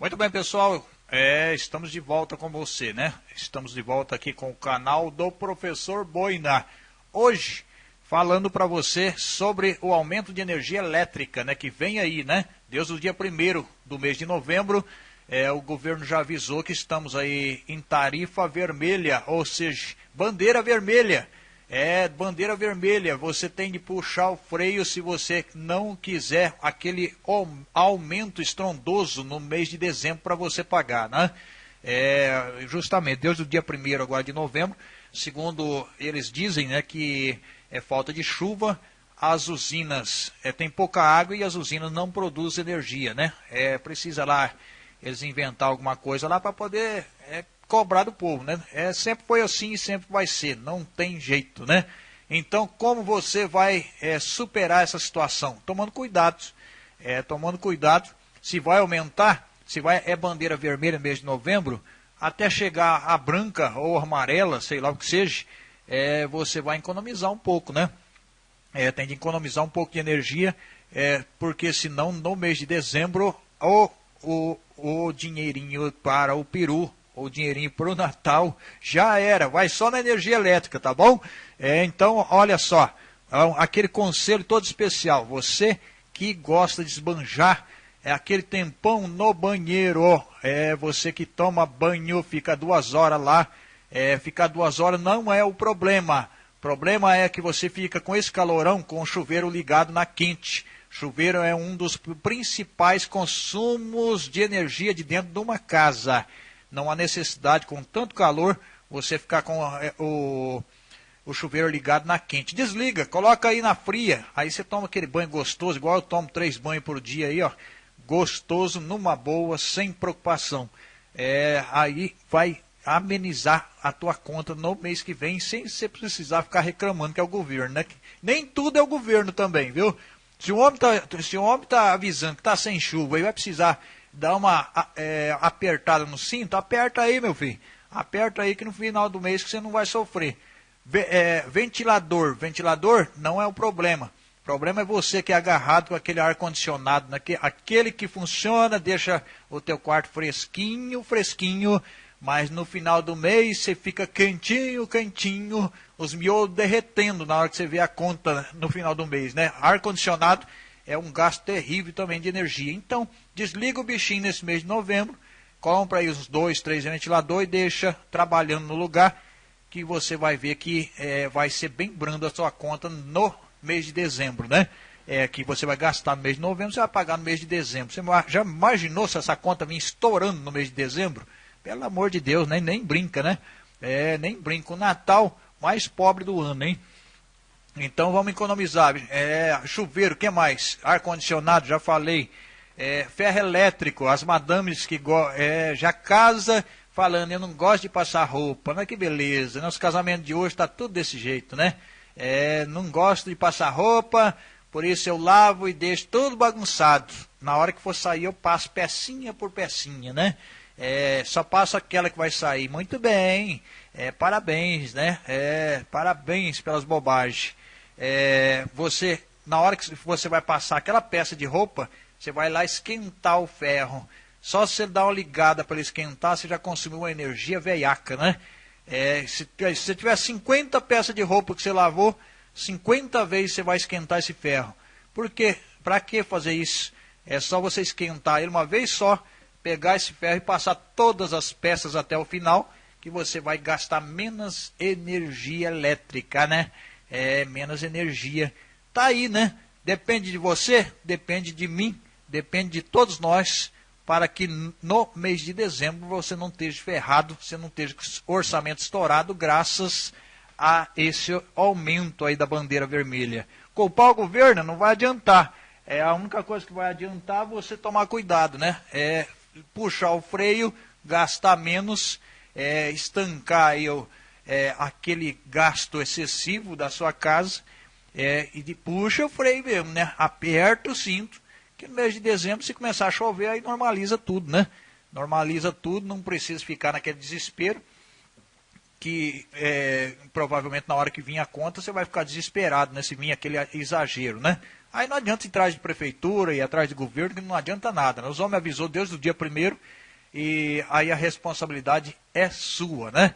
Muito bem, pessoal. É, estamos de volta com você, né? Estamos de volta aqui com o canal do Professor Boina. Hoje, falando para você sobre o aumento de energia elétrica, né? Que vem aí, né? Desde o dia 1 do mês de novembro, é, o governo já avisou que estamos aí em tarifa vermelha, ou seja, bandeira vermelha. É bandeira vermelha, você tem de puxar o freio se você não quiser aquele aumento estrondoso no mês de dezembro para você pagar, né? É, justamente, desde o dia 1 agora de novembro, segundo eles dizem, né, que é falta de chuva, as usinas é, tem pouca água e as usinas não produzem energia, né? É, precisa lá eles inventar alguma coisa lá para poder é, cobrar do povo, né? É, sempre foi assim e sempre vai ser, não tem jeito, né? Então, como você vai é, superar essa situação? Tomando cuidado, é, tomando cuidado, se vai aumentar, se vai é bandeira vermelha no mês de novembro, até chegar a branca ou amarela, sei lá o que seja, é, você vai economizar um pouco, né? É, tem de economizar um pouco de energia, é, porque senão no mês de dezembro o, o, o dinheirinho para o peru o dinheirinho para o Natal, já era, vai só na energia elétrica, tá bom? É, então, olha só, é aquele conselho todo especial, você que gosta de esbanjar, é aquele tempão no banheiro, é você que toma banho, fica duas horas lá, é, ficar duas horas não é o problema, o problema é que você fica com esse calorão, com o chuveiro ligado na quente, chuveiro é um dos principais consumos de energia de dentro de uma casa não há necessidade, com tanto calor, você ficar com é, o, o chuveiro ligado na quente. Desliga, coloca aí na fria, aí você toma aquele banho gostoso, igual eu tomo três banhos por dia aí, ó, gostoso, numa boa, sem preocupação. É, aí vai amenizar a tua conta no mês que vem, sem você precisar ficar reclamando que é o governo, né? Nem tudo é o governo também, viu? Se o homem está se o homem tá avisando que está sem chuva e vai precisar dar uma é, apertada no cinto, aperta aí, meu filho. Aperta aí que no final do mês você não vai sofrer. É, ventilador, ventilador não é o problema. O problema é você que é agarrado com aquele ar-condicionado, aquele que funciona, deixa o teu quarto fresquinho, fresquinho, mas no final do mês você fica quentinho, quentinho, os miolos derretendo na hora que você vê a conta no final do mês, né? Ar-condicionado é um gasto terrível também de energia. Então, desliga o bichinho nesse mês de novembro, compra aí uns dois, três ventiladores e deixa trabalhando no lugar que você vai ver que é, vai ser bem brando a sua conta no mês de dezembro, né? É, que você vai gastar no mês de novembro, você vai pagar no mês de dezembro. Você já imaginou se essa conta vir estourando no mês de dezembro? Pelo amor de Deus, né? nem brinca, né? É, nem brinca. O Natal mais pobre do ano, hein? Então vamos economizar. É, chuveiro, que mais? Ar-condicionado, já falei. É, ferro elétrico, as madames que é, já casa falando, eu não gosto de passar roupa, mas que beleza, nosso casamento de hoje está tudo desse jeito, né? É, não gosto de passar roupa, por isso eu lavo e deixo tudo bagunçado. Na hora que for sair eu passo pecinha por pecinha, né? É, só passo aquela que vai sair. Muito bem, é, parabéns, né? É, parabéns pelas bobagens é, você, na hora que você vai passar aquela peça de roupa, você vai lá esquentar o ferro. Só se você dar uma ligada para ele esquentar, você já consumiu uma energia veiaca, né? É, se, se você tiver 50 peças de roupa que você lavou, 50 vezes você vai esquentar esse ferro. Por quê? Para que fazer isso? É só você esquentar ele uma vez só, pegar esse ferro e passar todas as peças até o final, que você vai gastar menos energia elétrica, né? É, menos energia. Tá aí, né? Depende de você, depende de mim, depende de todos nós, para que no mês de dezembro você não esteja ferrado, você não esteja com orçamento estourado, graças a esse aumento aí da bandeira vermelha. Culpar o governo não vai adiantar. É a única coisa que vai adiantar você tomar cuidado, né? É puxar o freio, gastar menos, é, estancar aí o é, aquele gasto excessivo da sua casa é, e de puxa o freio mesmo, né? Aperta o cinto, que no mês de dezembro, se começar a chover, aí normaliza tudo, né? Normaliza tudo, não precisa ficar naquele desespero, que é, provavelmente na hora que vir a conta você vai ficar desesperado, né? Se vir aquele exagero, né? Aí não adianta ir atrás de prefeitura e atrás de governo, que não adianta nada. Né? Os homens avisou Deus do dia primeiro e aí a responsabilidade é sua, né?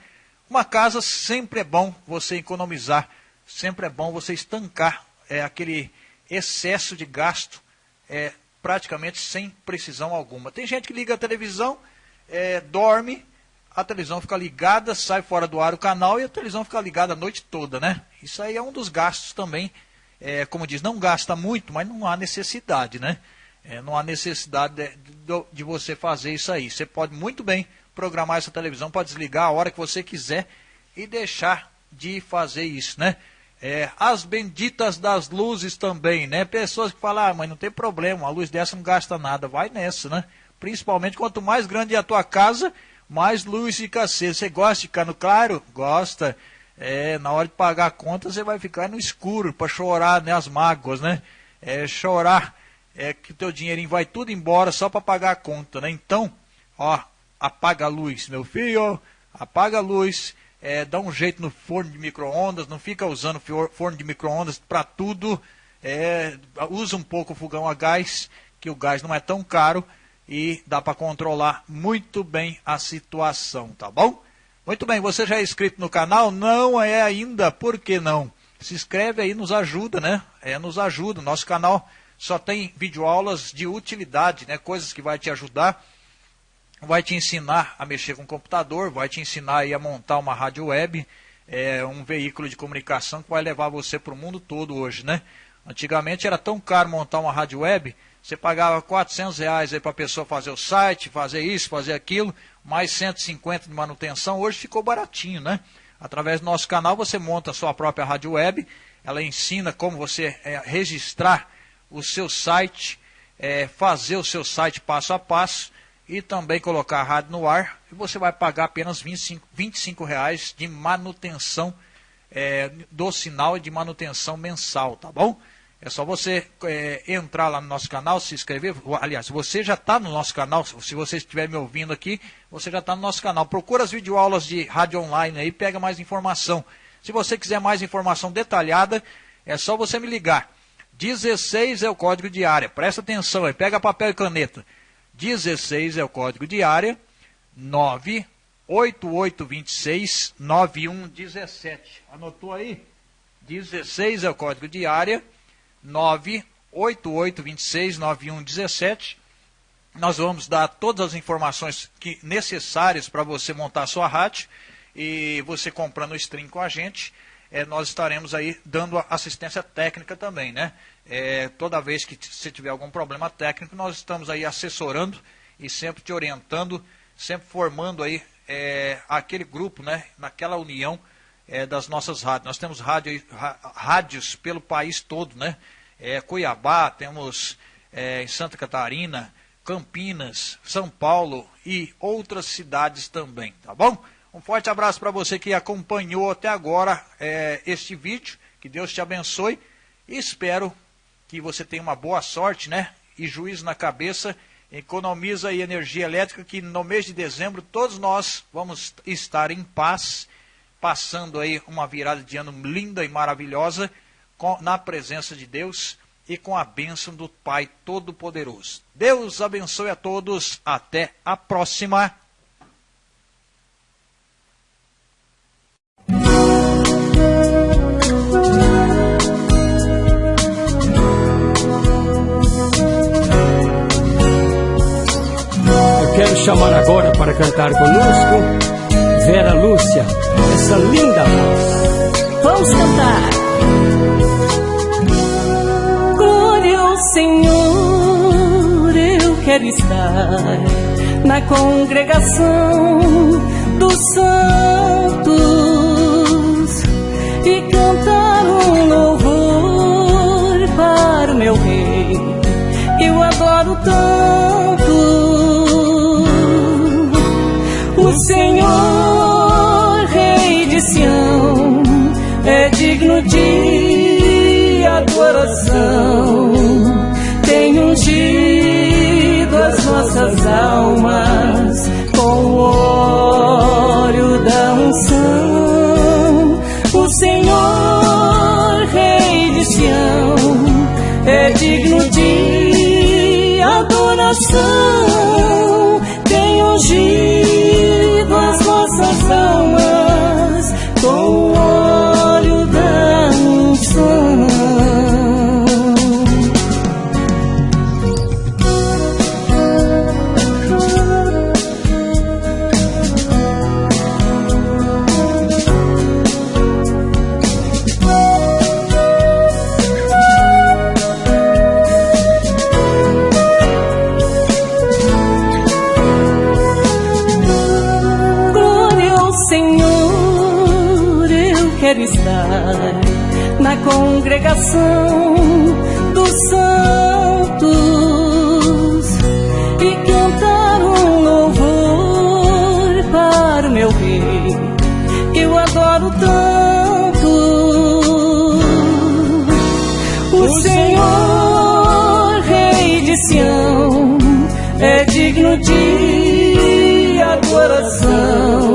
Uma casa sempre é bom você economizar, sempre é bom você estancar é, aquele excesso de gasto é, praticamente sem precisão alguma. Tem gente que liga a televisão, é, dorme, a televisão fica ligada, sai fora do ar o canal e a televisão fica ligada a noite toda, né? Isso aí é um dos gastos também. É, como diz, não gasta muito, mas não há necessidade, né? É, não há necessidade de, de, de, você fazer isso aí. Você pode muito bem programar essa televisão para desligar a hora que você quiser e deixar de fazer isso, né? É, as benditas das luzes também, né? Pessoas que falam, ah, mas não tem problema, a luz dessa não gasta nada. Vai nessa, né? Principalmente quanto mais grande é a tua casa, mais luz fica acesa. Você gosta de ficar no claro? Gosta. É, na hora de pagar a conta, você vai ficar no escuro para chorar, né? As mágoas, né? É, chorar é que o teu dinheirinho vai tudo embora só para pagar a conta, né? Então, ó, apaga a luz, meu filho, apaga a luz, é, dá um jeito no forno de micro-ondas, não fica usando forno de micro-ondas para tudo, é, usa um pouco o fogão a gás, que o gás não é tão caro e dá para controlar muito bem a situação, tá bom? Muito bem, você já é inscrito no canal? Não é ainda, por que não? Se inscreve aí, nos ajuda, né? É, nos ajuda, nosso canal só tem videoaulas de utilidade, né? coisas que vai te ajudar, vai te ensinar a mexer com computador, vai te ensinar a montar uma rádio web, é, um veículo de comunicação que vai levar você para o mundo todo hoje. Né? Antigamente era tão caro montar uma rádio web, você pagava 400 reais para a pessoa fazer o site, fazer isso, fazer aquilo, mais 150 de manutenção, hoje ficou baratinho, né? Através do nosso canal você monta a sua própria rádio web, ela ensina como você é, registrar o seu site, é, fazer o seu site passo a passo e também colocar a rádio no ar. E você vai pagar apenas 25, 25 reais de manutenção é, do sinal e de manutenção mensal, tá bom? É só você é, entrar lá no nosso canal, se inscrever. Aliás, você já está no nosso canal, se você estiver me ouvindo aqui, você já está no nosso canal. Procura as videoaulas de rádio online aí, pega mais informação. Se você quiser mais informação detalhada, é só você me ligar. 16 é o código de área. Presta atenção aí, pega papel e caneta. 16 é o código de área. 98826 9117. Anotou aí? 16 é o código de área. 98826 9117. Nós vamos dar todas as informações que necessárias para você montar a sua rádio e você comprando o stream com a gente é, nós estaremos aí dando assistência técnica também, né? É, toda vez que você tiver algum problema técnico, nós estamos aí assessorando e sempre te orientando, sempre formando aí é, aquele grupo, né? Naquela união é, das nossas rádios. Nós temos rádio, rádios pelo país todo, né? É, Cuiabá, temos é, em Santa Catarina, Campinas, São Paulo e outras cidades também, tá bom? Um forte abraço para você que acompanhou até agora é, este vídeo. Que Deus te abençoe. E espero que você tenha uma boa sorte, né? E juízo na cabeça. Economiza aí energia elétrica, que no mês de dezembro todos nós vamos estar em paz, passando aí uma virada de ano linda e maravilhosa, com, na presença de Deus e com a bênção do Pai Todo-Poderoso. Deus abençoe a todos. Até a próxima. Chamar agora para cantar conosco Vera Lúcia, essa linda voz. Vamos cantar. Glória ao Senhor, eu quero estar na congregação Ungido as nossas almas quero estar na congregação dos santos e cantar um louvor para o meu rei. Eu adoro tanto o Senhor, Rei de Sião, é digno de adoração.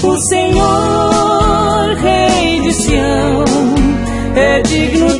O Senhor, Rei de Sião, é digno